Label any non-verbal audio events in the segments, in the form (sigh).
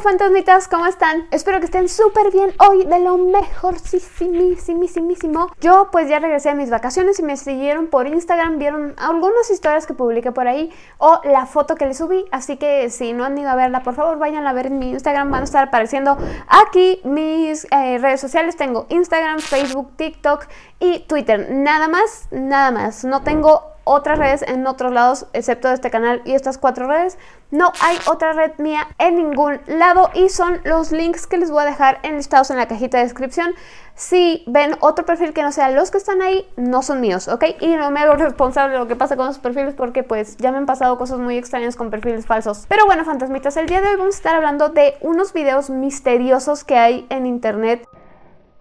fantasmitas, ¿cómo están? Espero que estén súper bien hoy, de lo mejor, sí, Yo pues ya regresé a mis vacaciones y me siguieron por Instagram, vieron algunas historias que publiqué por ahí o la foto que les subí, así que si no han ido a verla, por favor vayan a ver en mi Instagram, van a estar apareciendo aquí mis eh, redes sociales, tengo Instagram, Facebook, TikTok y Twitter, nada más, nada más, no tengo otras redes en otros lados, excepto de este canal y estas cuatro redes. No hay otra red mía en ningún lado y son los links que les voy a dejar enlistados en la cajita de descripción. Si ven otro perfil que no sea los que están ahí, no son míos, ¿ok? Y no me hago (laughs) responsable de lo que pasa con esos perfiles porque pues ya me han pasado cosas muy extrañas con perfiles falsos. Pero bueno, fantasmitas, el día de hoy vamos a estar hablando de unos videos misteriosos que hay en internet.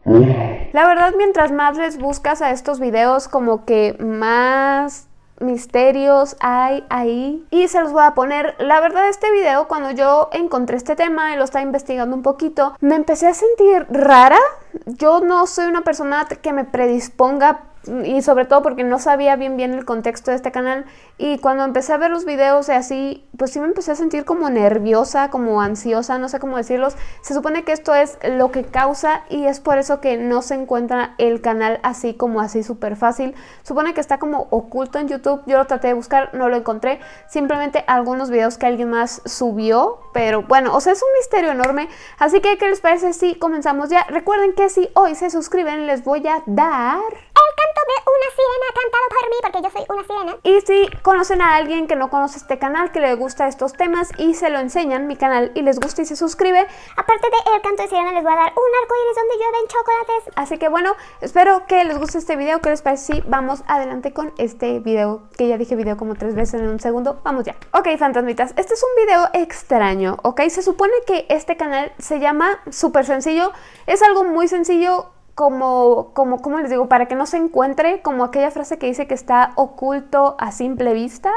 La verdad, mientras más les buscas a estos videos, como que más misterios hay ahí y se los voy a poner. La verdad este video cuando yo encontré este tema y lo estaba investigando un poquito, me empecé a sentir rara. Yo no soy una persona que me predisponga y sobre todo porque no sabía bien bien el contexto de este canal y cuando empecé a ver los videos así, pues sí me empecé a sentir como nerviosa, como ansiosa, no sé cómo decirlos. Se supone que esto es lo que causa y es por eso que no se encuentra el canal así como así súper fácil. Supone que está como oculto en YouTube, yo lo traté de buscar, no lo encontré. Simplemente algunos videos que alguien más subió, pero bueno, o sea, es un misterio enorme. Así que, ¿qué les parece si comenzamos ya? Recuerden que si hoy se suscriben les voy a dar canto de una sirena cantado por mí, porque yo soy una sirena. Y si conocen a alguien que no conoce este canal, que le gusta estos temas y se lo enseñan, mi canal, y les gusta y se suscribe, aparte de el canto de sirena les voy a dar un arco iris donde llueven chocolates. Así que bueno, espero que les guste este video, que les parece si vamos adelante con este video, que ya dije video como tres veces en un segundo, vamos ya. Ok, fantasmitas, este es un video extraño, ok, se supone que este canal se llama súper sencillo, es algo muy sencillo, como, como, ¿cómo les digo? Para que no se encuentre como aquella frase que dice que está oculto a simple vista.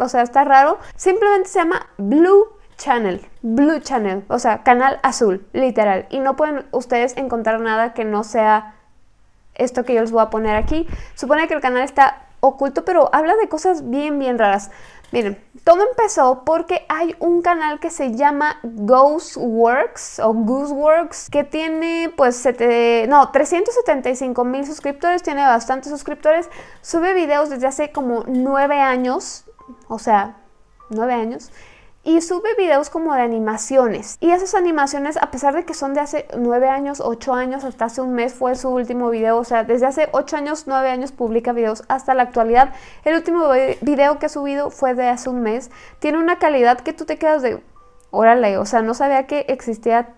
O sea, está raro. Simplemente se llama Blue Channel. Blue Channel. O sea, canal azul, literal. Y no pueden ustedes encontrar nada que no sea esto que yo les voy a poner aquí. Supone que el canal está oculto, pero habla de cosas bien, bien raras. Miren, todo empezó porque hay un canal que se llama Ghostworks o Gooseworks que tiene pues no, 375 mil suscriptores, tiene bastantes suscriptores, sube videos desde hace como 9 años, o sea, 9 años, y sube videos como de animaciones. Y esas animaciones, a pesar de que son de hace 9 años, 8 años, hasta hace un mes fue su último video, o sea, desde hace 8 años, 9 años publica videos hasta la actualidad. El último video que ha subido fue de hace un mes. Tiene una calidad que tú te quedas de, órale, o sea, no sabía que existía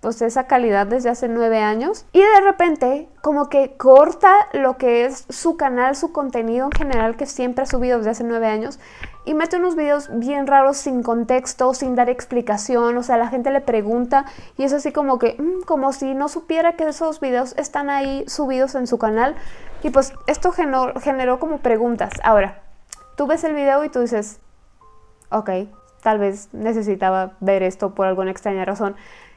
pues esa calidad desde hace nueve años y de repente como que corta lo que es su canal, su contenido en general que siempre ha subido desde hace nueve años y mete unos videos bien raros sin contexto, sin dar explicación, o sea, la gente le pregunta y es así como que, mm, como si no supiera que esos videos están ahí subidos en su canal y pues esto generó, generó como preguntas. Ahora, tú ves el video y tú dices, ok, tal vez necesitaba ver esto por alguna extraña razón.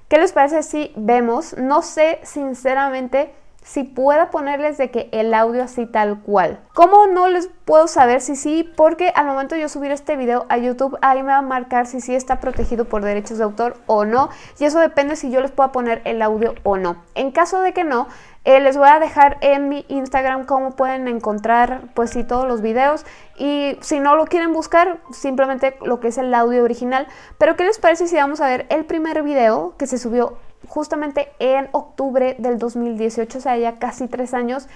¿Qué les parece si vemos? No sé sinceramente si pueda ponerles de que el audio así tal cual. ¿Cómo no les puedo saber si sí? Porque al momento de yo subir este video a YouTube, ahí me va a marcar si sí está protegido por derechos de autor o no. Y eso depende si yo les puedo poner el audio o no. En caso de que no, eh, les voy a dejar en mi Instagram cómo pueden encontrar pues sí todos los videos y si no lo quieren buscar simplemente lo que es el audio original pero ¿qué les parece si vamos a ver el primer video que se subió justamente en octubre del 2018, o sea, ya casi tres años.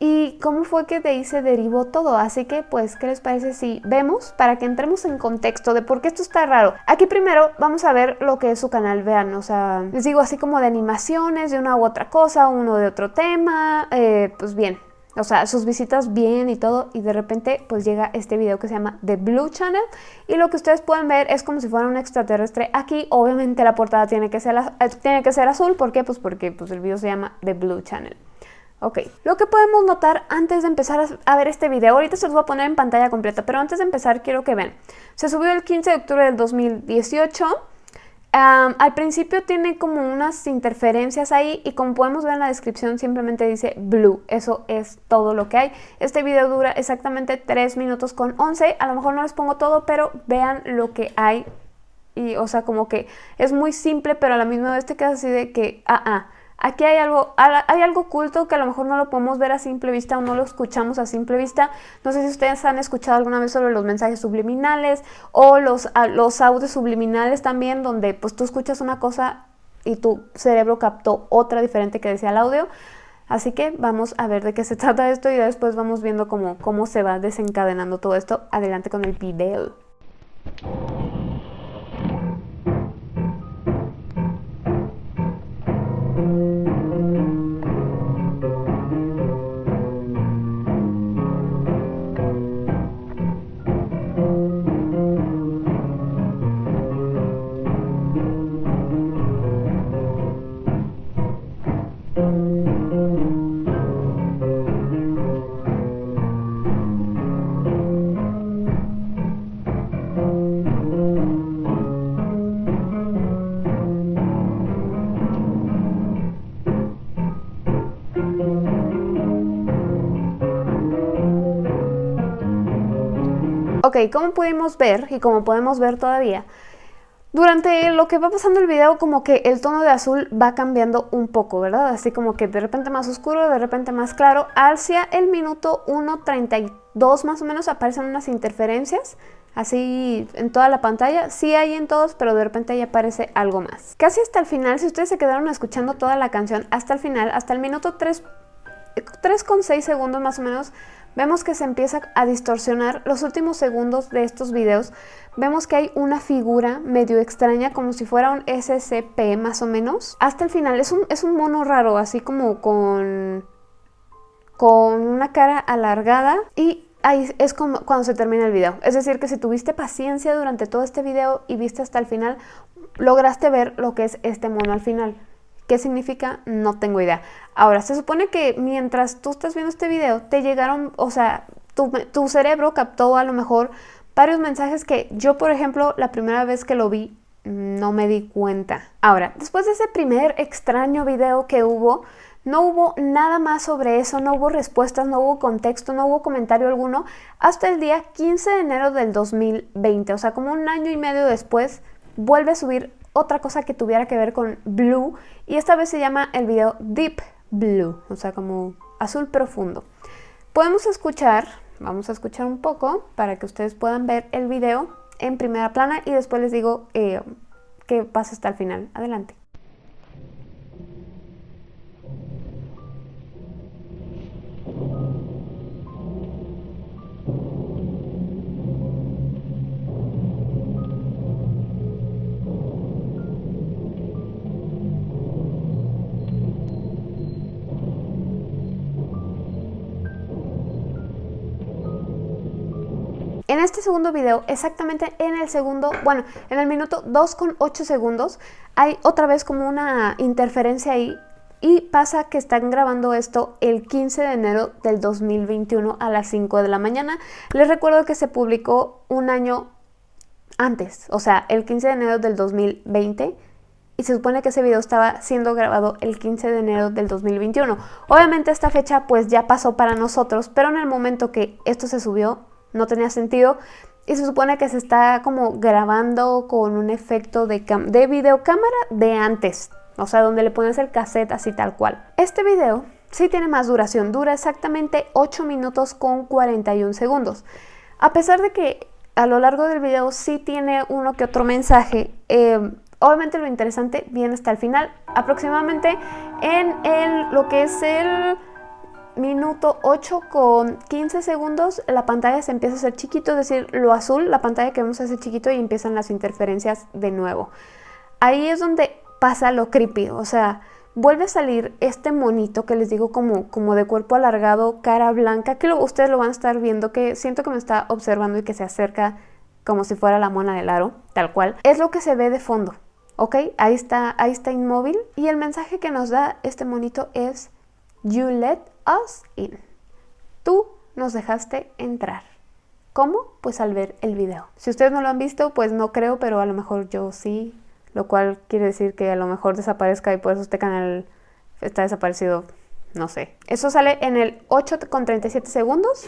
¿Y cómo fue que de ahí se derivó todo? Así que, pues, ¿qué les parece si vemos para que entremos en contexto de por qué esto está raro? Aquí primero vamos a ver lo que es su canal, vean, o sea, les digo así como de animaciones, de una u otra cosa, uno de otro tema, eh, pues bien, o sea, sus visitas bien y todo, y de repente pues llega este video que se llama The Blue Channel, y lo que ustedes pueden ver es como si fuera un extraterrestre. Aquí obviamente la portada tiene que ser, eh, tiene que ser azul, ¿por qué? Pues porque pues, el video se llama The Blue Channel. Ok, lo que podemos notar antes de empezar a ver este video, ahorita se los voy a poner en pantalla completa, pero antes de empezar quiero que vean. Se subió el 15 de octubre del 2018, al principio tiene como unas interferencias ahí y como podemos ver en la descripción simplemente dice blue, eso es todo lo que hay. Este video dura exactamente 3 minutos con 11, a lo mejor no les pongo todo, pero vean lo que hay y, o sea, como que es muy simple, pero a la misma vez te quedas así de que, ah, ah, aquí hay algo, hay algo oculto que a lo mejor no lo podemos ver a simple vista o no lo escuchamos a simple vista. No sé si ustedes han escuchado alguna vez sobre los mensajes subliminales o los, los audios subliminales también, donde pues tú escuchas una cosa y tu cerebro captó otra diferente que decía el audio. Así que vamos a ver de qué se (laughs) trata esto y después vamos viendo cómo, cómo se va desencadenando todo esto. Adelante con el video. Ok, como pudimos ver y como podemos ver todavía, durante lo que va pasando el video como que el tono de azul va cambiando un poco, ¿verdad? Así como que de repente más oscuro, de repente más claro. Hacia el minuto 1.32 más o menos aparecen unas interferencias, así en toda la pantalla. Sí hay en todos, pero de repente ahí aparece algo más. Casi hasta el final, si ustedes se quedaron escuchando toda la canción, hasta el final, hasta el minuto 3.6 segundos más o menos, vemos que se empieza a distorsionar los últimos segundos de estos videos. Vemos que hay una figura medio extraña, como si fuera un SCP más o menos. Hasta el final es un, es un mono raro, así como con, con una cara alargada y ahí es como cuando se termina el video. Es decir, que si tuviste paciencia durante todo este video y viste hasta el final, lograste ver lo que es este mono al final. ¿Qué significa? No tengo idea. Ahora, se supone que mientras tú estás viendo este video, te llegaron, o sea, tu, cerebro captó a lo mejor varios mensajes que yo, por ejemplo, la primera vez que lo vi, no me di cuenta. Ahora, después de ese primer extraño video que hubo, no hubo nada más sobre eso, no hubo respuestas, no hubo contexto, no hubo comentario alguno, hasta el día 15 de enero del 2020, o sea, como un año y medio después, vuelve a subir otra cosa que tuviera que ver con blue y esta vez se llama el video Deep Blue, o sea como azul profundo. Podemos escuchar, vamos a escuchar un poco para que ustedes puedan ver el video en primera plana y después les digo eh, qué pasa hasta el final. Adelante. En este segundo video, exactamente en el segundo, bueno, en el minuto 2 con 8 segundos, hay otra vez como una interferencia ahí y pasa que están grabando esto el 15 de enero del 2021 a las 5 de la mañana. Les recuerdo que se publicó un año antes, o sea, el 15 de enero del 2020 y se supone que ese video estaba siendo grabado el 15 de enero del 2021. Obviamente esta fecha pues ya pasó para nosotros, pero en el momento que esto se subió no tenía sentido. Y se supone que se está como grabando con un efecto de, de videocámara de antes. O sea, donde le pones el cassette así tal cual. Este video sí tiene más duración. Dura exactamente 8 minutos con 41 segundos. A pesar de que a lo largo del video sí tiene uno que otro mensaje, eh, obviamente lo interesante viene hasta el final. Aproximadamente en el, lo que es el minuto 8 con 15 segundos la pantalla se empieza a hacer chiquito, es decir, lo azul, la pantalla que vemos hace chiquito y empiezan las interferencias de nuevo. Ahí es donde pasa lo creepy, o sea, vuelve a salir este monito que les digo como, como de cuerpo alargado, cara blanca, que ustedes lo van a estar viendo, que siento que me está observando y que se acerca como si fuera la mona del aro, tal cual. Es lo que se ve de fondo, ¿ok? Ahí está, ahí está inmóvil y el mensaje que nos da este monito es You let us in. Tú nos dejaste entrar. ¿Cómo? Pues al ver el video. Si ustedes no lo han visto, pues no creo, pero a lo mejor yo sí, lo cual quiere decir que a lo mejor desaparezca y por eso este canal está desaparecido, no sé. Eso sale en el 8 con 37 segundos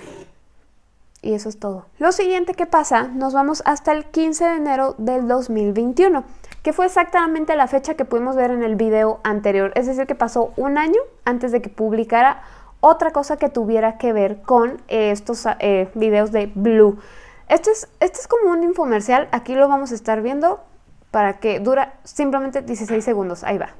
Y eso es todo. Lo siguiente que pasa, nos vamos hasta el 15 de enero del 2021, que fue exactamente la fecha que pudimos ver en el video anterior. Es decir, que pasó un año antes de que publicara otra cosa que tuviera que ver con estos eh, videos de Blue. Este es, este es como un infomercial, aquí lo vamos a estar viendo para que dura simplemente 16 segundos. Ahí va.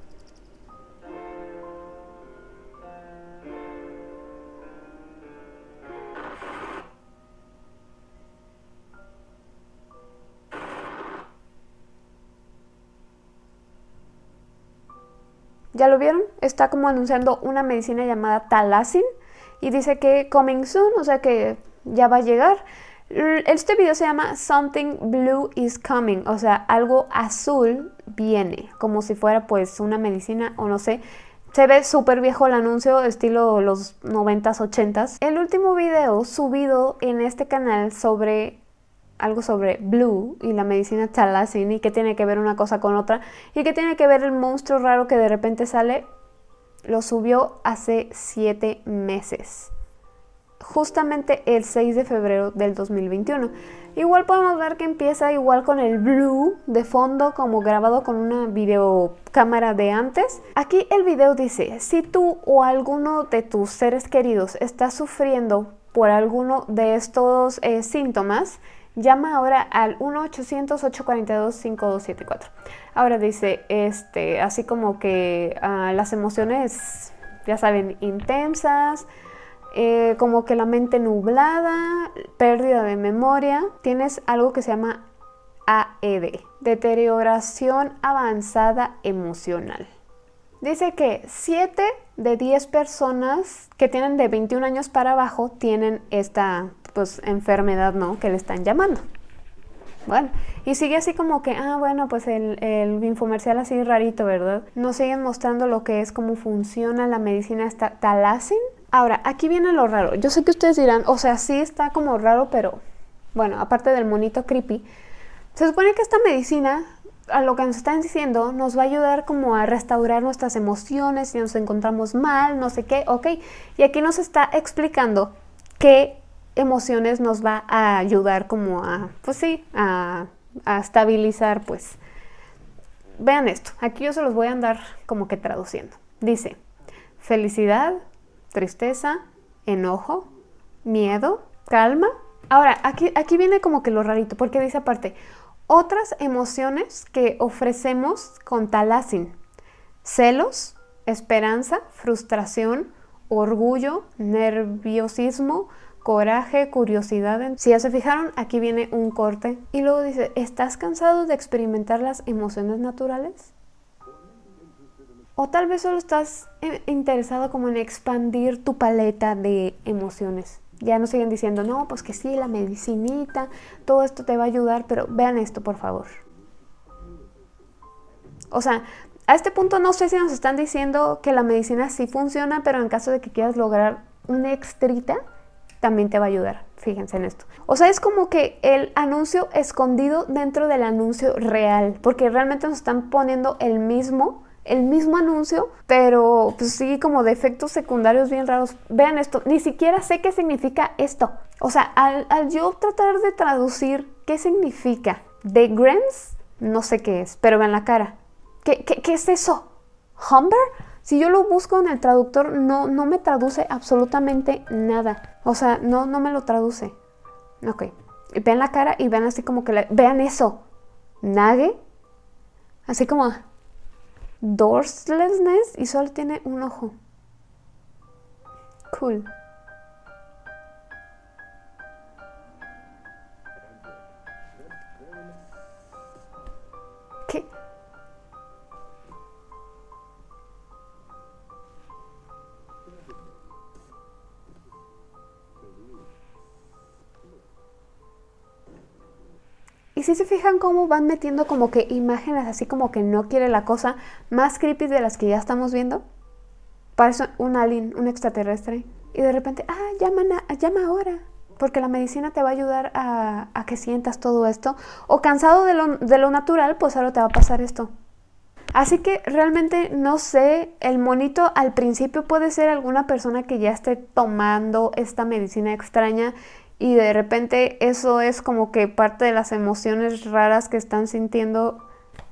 ¿Ya lo vieron? Está como anunciando una medicina llamada Talacin y dice que coming soon, o sea que ya va a llegar. Este video se llama Something Blue is Coming, o sea, algo azul viene, como si fuera pues una medicina o no sé. Se ve súper viejo el anuncio, estilo los 90s, 80s. El último video subido en este canal sobre algo sobre Blue y la medicina Talacin y qué tiene que ver una cosa con otra y qué tiene que ver el monstruo raro que de repente sale, lo subió hace 7 meses justamente el 6 de febrero del 2021. Igual podemos ver que empieza igual con el blue de fondo como grabado con una videocámara de antes. Aquí el video dice, si tú o alguno de tus seres queridos está sufriendo por alguno de estos eh, síntomas, llama ahora al 1-800-842-5274. Ahora dice, este, así como que ah, las emociones, ya saben, intensas, eh, como que la mente nublada, pérdida de memoria. Tienes algo que se llama AED, deterioración avanzada emocional. Dice que 7 de 10 personas que tienen de 21 años para abajo tienen esta pues, enfermedad ¿no? que le están llamando. Bueno, y sigue así como que, ah, bueno, pues el, el infomercial así rarito, ¿verdad? Nos siguen mostrando lo que es, cómo funciona la medicina esta Talacin, Ahora, aquí viene lo raro. Yo sé que ustedes dirán, o sea, sí está como raro, pero bueno, aparte del monito creepy, se supone que esta medicina, a lo que nos están diciendo, nos va a ayudar como a restaurar nuestras emociones si nos encontramos mal, no sé qué, ok. Y aquí nos está explicando qué emociones nos va a ayudar como a, pues sí, a, a estabilizar, pues. Vean esto, aquí yo se los voy a andar como que traduciendo. Dice, felicidad, tristeza, enojo, miedo, calma. Ahora, aquí, aquí viene como que lo rarito, porque dice aparte, otras emociones que ofrecemos con talacin, celos, esperanza, frustración, orgullo, nerviosismo, coraje, curiosidad. Si ya se fijaron, aquí viene un corte. Y luego dice, ¿estás cansado de experimentar las emociones naturales? O tal vez solo estás eh, interesado como en expandir tu paleta de emociones. Ya no siguen diciendo, no, pues que sí, la medicinita, todo esto te va a ayudar, pero vean esto, por favor. O sea, a este punto no sé si nos están diciendo que la medicina sí funciona, pero en caso de que quieras lograr una extrita, también te va a ayudar. Fíjense en esto. O sea, es como que el anuncio escondido dentro del anuncio real, porque realmente nos están poniendo el mismo el mismo anuncio, pero pues sí como de efectos secundarios bien raros. Vean esto, ni siquiera sé qué significa esto. O sea, al, yo tratar de traducir qué significa de Grens, no sé qué es, pero vean la cara. ¿Qué, qué, es eso? ¿Humber? Si yo lo busco en el traductor, no, no me traduce absolutamente nada. O sea, no, no me lo traduce. Ok. Vean la cara y vean así como que... vean eso. Nage. Así como dorslessness y solo tiene un ojo. Cool. ¿Qué? Si se fijan cómo van metiendo como que imágenes así como que no quiere la cosa más creepy de las que ya estamos viendo. Parece un alien, un extraterrestre. Y de repente, ah, llama, llama ahora. Porque la medicina te va a ayudar a, a que sientas todo esto. O cansado de lo, de lo natural, pues ahora te va a pasar esto. Así que realmente no sé, el monito al principio puede ser alguna persona que ya esté tomando esta medicina extraña y de repente eso es como que parte de las emociones raras que están sintiendo.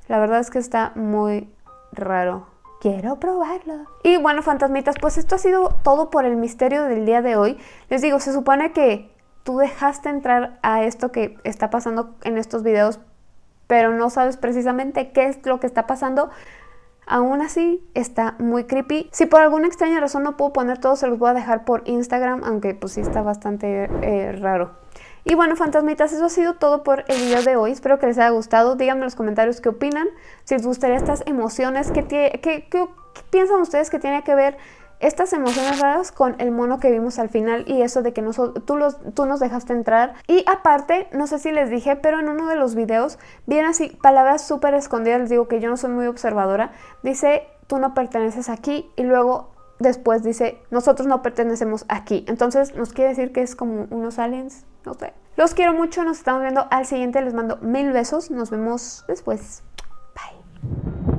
La verdad es que está muy raro. Quiero probarlo. Y bueno, fantasmitas, pues esto ha sido todo por el misterio del día de hoy. Les digo, se supone que tú dejaste entrar a esto que está pasando en estos videos, pero no sabes precisamente qué es lo que está pasando. Aún así, está muy creepy. Si por alguna extraña razón no puedo poner todo, se los voy a dejar por Instagram, aunque pues sí está bastante eh, raro. Y bueno, fantasmitas, eso ha sido todo por el video de hoy. Espero que les haya gustado. Díganme en los comentarios qué opinan. Si les gustaría estas emociones, qué, qué, qué piensan ustedes que tiene que ver estas emociones raras con el mono que vimos al final y eso de que tú, los, tú nos dejaste entrar. Y aparte, no sé si les dije, pero en uno de los videos vienen así palabras súper escondidas, les digo que yo no soy muy observadora, dice tú no perteneces aquí y luego después dice nosotros no pertenecemos aquí. Entonces nos quiere decir que es como unos aliens, no sé. Los quiero mucho, nos estamos viendo al siguiente, les mando mil besos, nos vemos después. Bye.